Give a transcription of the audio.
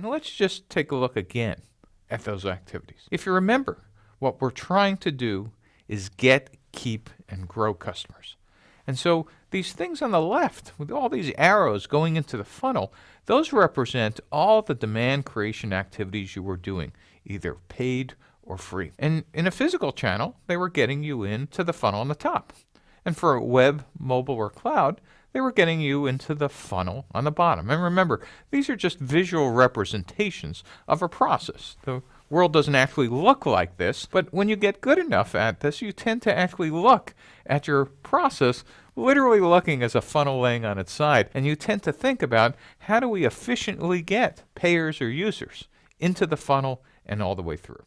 And let's just take a look again at those activities. If you remember, what we're trying to do is get, keep, and grow customers. And so these things on the left, with all these arrows going into the funnel, those represent all the demand creation activities you were doing, either paid or free. And in a physical channel, they were getting you into the funnel on the top. And for web, mobile, or cloud, they were getting you into the funnel on the bottom. And remember, these are just visual representations of a process. The world doesn't actually look like this, but when you get good enough at this, you tend to actually look at your process literally looking as a funnel laying on its side, and you tend to think about how do we efficiently get payers or users into the funnel and all the way through.